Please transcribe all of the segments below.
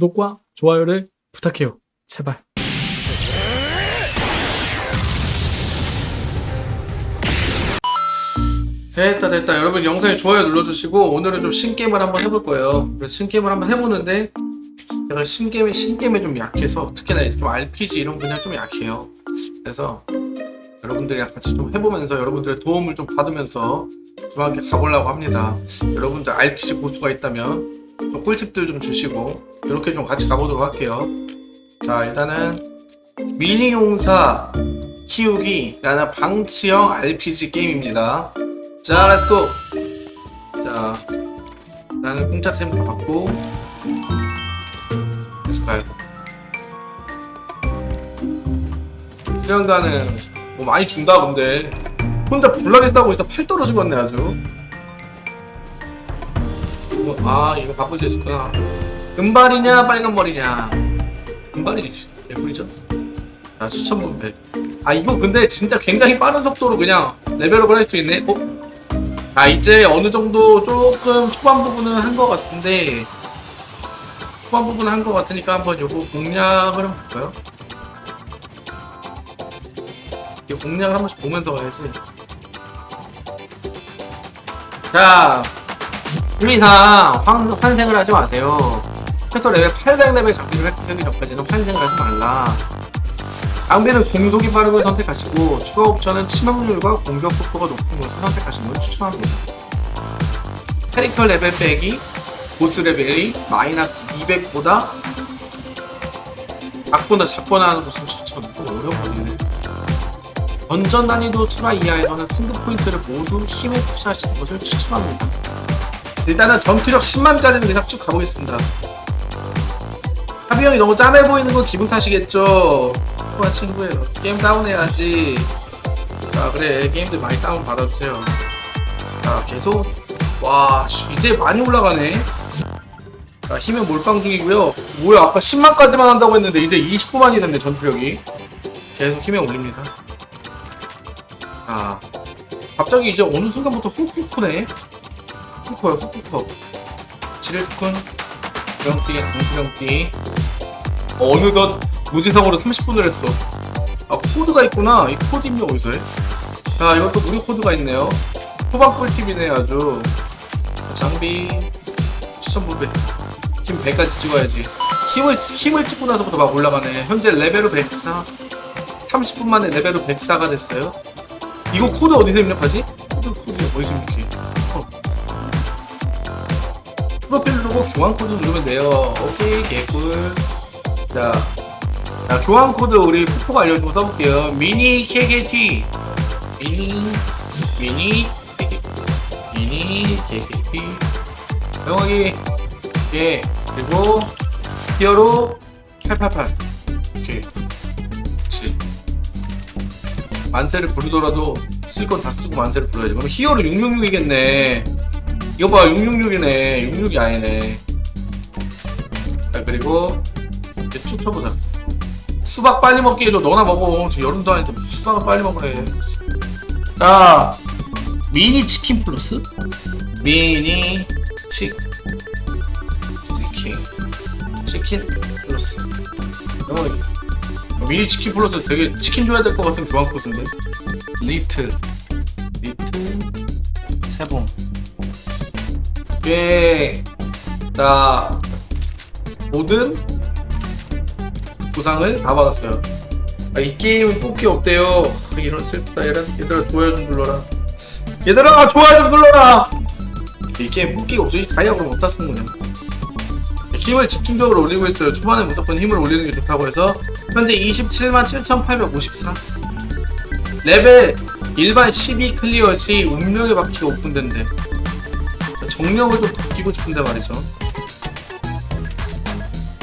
구독과 좋아요를 부탁해요. 제발. 됐다 됐다 여러분 영상에 좋아요 눌러주시고 오늘은 좀 신게임을 한번 해볼 거예요 그래서 신게임을 한번 해보는데 제가 신게임에 신게임에 좀 약해서 특히나 좀 RPG 이런 분야에 좀 약해요 그래서 여러분들이랑 같이 좀 해보면서 여러분들의 도움을 좀 받으면서 좀 함께 가보려고 합니다 여러분들 RPG 고수가 있다면 좀 꿀팁들 좀 주시고 이렇게 좀 같이 가보도록 할게요. 자 일단은 미니용사 키우기 라는 방치형 RPG 게임입니다. 자 let's go 자 나는 공짜템 다 받고 계속 돼. 수련가는 뭐 많이 준다 근데. 혼자 불나게 싸고 있어. 팔 떨어지겠네 아주 뭐, 아 이거 바꿀 수 있을까 은발이냐 빨간머리냐? 은발이지 개꿀이죠? 자 추천분 100아 이거 근데 진짜 굉장히 빠른 속도로 그냥 레벨업을 할 수 있네. 어? 아 이제 어느 정도 조금 초반 부분은 한 것 같은데 초반 부분은 한 것 같으니까 한번 요거 공략을 한번 볼까요? 이 공략을 한 번씩 보면서 가야지. 자 의미상 환, 환생을 하지 마세요 최소 레벨 800레벨 장비를 획득하기 전까지는 환생을 하지 말라 장비는 공속이 빠른 걸 선택하시고 추가 옵션은 치명률과 공격 속도가 높은 것을 선택하시는 걸 추천합니다. 캐릭터 레벨 빼기 보스 레벨이 마이너스 200보다 작거나 작거나 하는 것은 추천 또 어려워지네 던전 난이도 수라 이하에서는 승급 포인트를 모두 힘에 투자하시는 것을 추천합니다. 일단은 전투력 10만까지는 그냥 쭉 가보겠습니다. 하비 형이 너무 짠해 보이는 건 기분 탓이겠죠. 좋아 친구예요. 게임 다운해야지. 자 그래 게임들 많이 다운 받아주세요. 자 계속 와 씨, 이제 많이 올라가네. 자 힘은 몰빵 중이고요. 뭐야 아까 10만까지만 한다고 했는데 이제 29만이 됐네 전투력이. 계속 힘에 올립니다. 자 갑자기 이제 어느 순간부터 훅훅 크네. 훅 커요 훅훅 커. 지뢰 투큰 수령띠 강수령띠. 어느덧 무지성으로 30분을 했어. 아 코드가 있구나. 이 코드 입력 어디서 해? 자 이것도 무료 코드가 있네요. 후반 꿀팁이네 아주. 장비 추천 부배. 힘 100까지 찍어야지. 힘을, 힘을 찍고 나서부터 막 올라가네. 현재 레벨로 104 30분 만에 레벨로 104가 됐어요. 이거 코드 어디서 입력하지? 코드 코드 어디서 입력해? 프로필 누르고 교환 코드 누르면 돼요. 오케이 개꿀. 자, 자 교환 코드 우리 푸푸가 알려준 거 써볼게요. 미니 KKT 미니 미니 미니 KKT 영어기 예 그리고 히어로 888 오케이. 그렇지 만세를 부르더라도 쓸 건 다 쓰고 만세를 불러야지. 그럼 히어로 666이겠네 이거 봐 666이네 66이 아니네 자 그리고 이제 쭉 쳐보자. 수박 빨리 먹기에도 너나 먹어. 지금 여름도 아닌데 무슨 수박을 빨리 먹으래. 자, 미니 치킨 플러스? 미니 치, 치킨. 치킨 플러스. 어, 미니 치킨 플러스 되게 치킨 줘야 될 것 같은 교환 코드인데. 리트. 리트. 세봉. 예. 자, 모든 보상을 다 받았어요. 아, 이 게임은 뽑기 없대요. 아, 이런 슬프다. 얘들아, 얘들아 좋아요 좀 눌러라. 얘들아 좋아요 좀 눌러라. 이 게임 뽑기가. 이 다이아 그럼 어디다 쓰는 거냐. 힘을 집중적으로 올리고 있어요. 초반에 무조건 힘을 올리는 게 좋다고 해서 현재 27만 7,854 레벨 일반 12 clear 시 운명의 바퀴가 오픈된대. 정령을 좀더 끼고 싶은데 말이죠.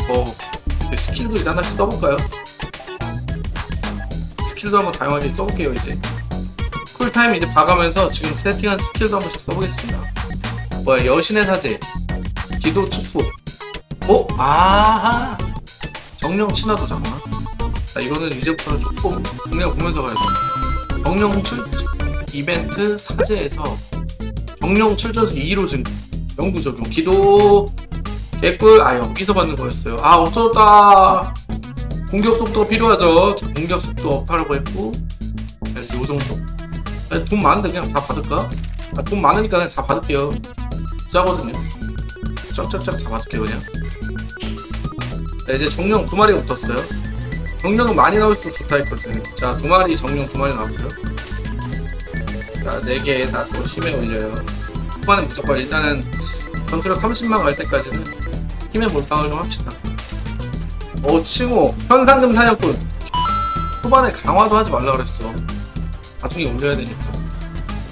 어, 스킬도 일단 하나씩 써볼까요? 스킬도 한번 다양하게 써볼게요 이제. cool time 이제 봐가면서 지금 세팅한 스킬도 한 번씩 써보겠습니다. 뭐야 여신의 사제 기도 축복. 어? 아하! 정령 친화도 잠깐만 자 이거는 이제부터는 조금 그냥 보면서 가야 돼. 정령 출 이벤트 사제에서 정령 출전수 2로 증 영구 적용 기도 개꿀 아 여기서 받는 거였어요. 아 없어졌다. 공격 속도가 필요하죠. 자, 공격 속도 업하라고 했고. 자, 요 정도. 돈 많은데 그냥 다 받을까? 아, 돈 많으니까 그냥 다 받을게요. 짜거든요. 쫙쫙쫙 다 받을게요 그냥. 자, 이제 정령 두 마리가 붙었어요. 정령은 많이 나올수록 좋다 했거든 자두 마리 정령 두 마리 나왔고요. 자네 개다또 힘에 올려요 후반은 무조건 일단은 전투력 30만 갈 때까지는 힘의 몰빵을 좀 합시다. 오 칭호. 현상금 사냥꾼. 후반에 강화도 하지 말라 그랬어. 나중에 올려야 되니까.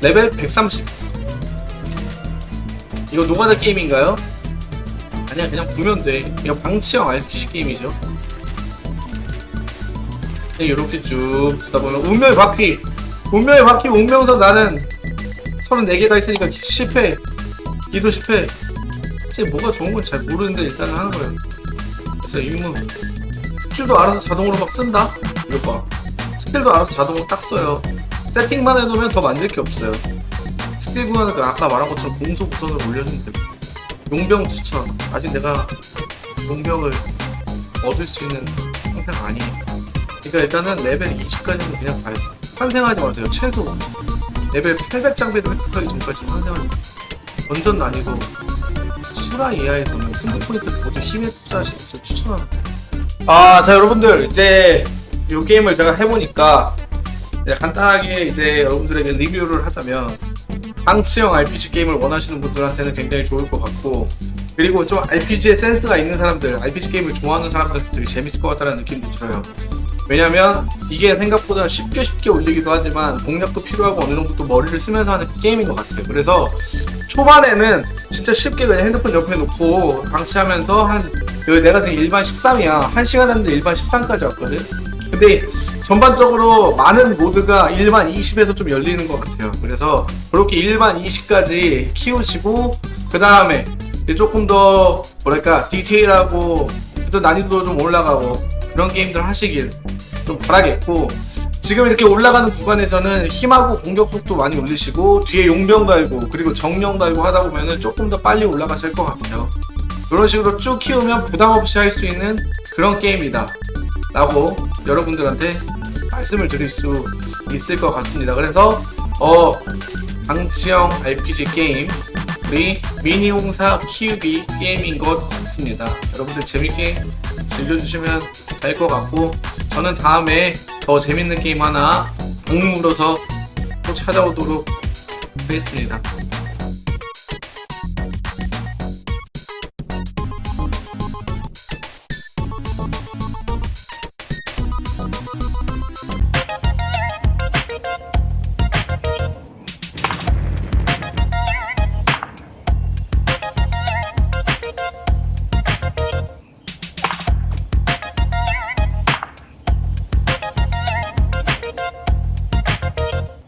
레벨 130 이거 노가다 게임인가요? 아니야 그냥 보면 돼. 이거 방치형 RPG 게임이죠. 이렇게 쭉 두다 보면 운명의 바퀴. 운명의 바퀴 운명선 나는 34개가 있으니까 실패 기도 실패 진짜 뭐가 좋은 건 잘 모르는데 일단은 하는 거예요. 그래서 임무 스킬도 알아서 자동으로 막 쓴다? 이거 봐 스킬도 알아서 자동으로 딱 써요. 세팅만 해놓으면 더 만들 게 없어요. 스킬 그 아까 말한 것처럼 공속 우선을 올려주면 됩니다. 용병 추천. 아직 내가 용병을 얻을 수 있는 상태가 아니니까. 그러니까 일단은 레벨 20까지는 그냥 가요 환생하지 마세요. 최소 레벨 800 장비를 획득하기 전까지 마세요 완전 난이도 수라 이하에서는 승부 포인트 모두 힘에 투자하시는 걸 추천합니다 아, 자 여러분들 이제 이 게임을 제가 해보니까 간단하게 이제 여러분들에게 리뷰를 하자면 방치형 RPG 게임을 원하시는 분들한테는 굉장히 좋을 것 같고 그리고 좀 RPG에 센스가 있는 사람들, RPG 게임을 좋아하는 사람들한테 되게 재밌을 것 같다는 느낌도 들어요. 왜냐면 이게 생각보다 쉽게 쉽게 올리기도 하지만 공략도 필요하고 어느 정도 또 머리를 쓰면서 하는 게임인 것 같아요. 그래서 초반에는 진짜 쉽게 그냥 핸드폰 옆에 놓고 방치하면서 한 내가 지금 일반 13이야. 1시간 했는데 일반 13까지 왔거든. 근데 전반적으로 많은 모드가 일반 20에서 좀 열리는 것 같아요. 그래서 그렇게 일반 20까지 키우시고 그 다음에 조금 더 뭐랄까 디테일하고 또 난이도도 좀 올라가고 그런 게임들 하시길 좀 바라겠고 지금 이렇게 올라가는 구간에서는 힘하고 공격 속도 많이 올리시고 뒤에 용병 달고 그리고 정령 달고 하다 보면은 조금 더 빨리 올라가실 것 같아요. 이런 식으로 쭉 키우면 부담 없이 할 수 있는 그런 게임이다. 라고 여러분들한테 말씀을 드릴 수 있을 것 같습니다. 그래서 어 방치형 RPG 게임 우리 미니홍사 키우기 게임인 것 같습니다. 여러분들 재밌게 즐겨주시면 될 것 같고 저는 다음에 더 재밌는 게임 하나 악물어서 또 찾아오도록 하겠습니다.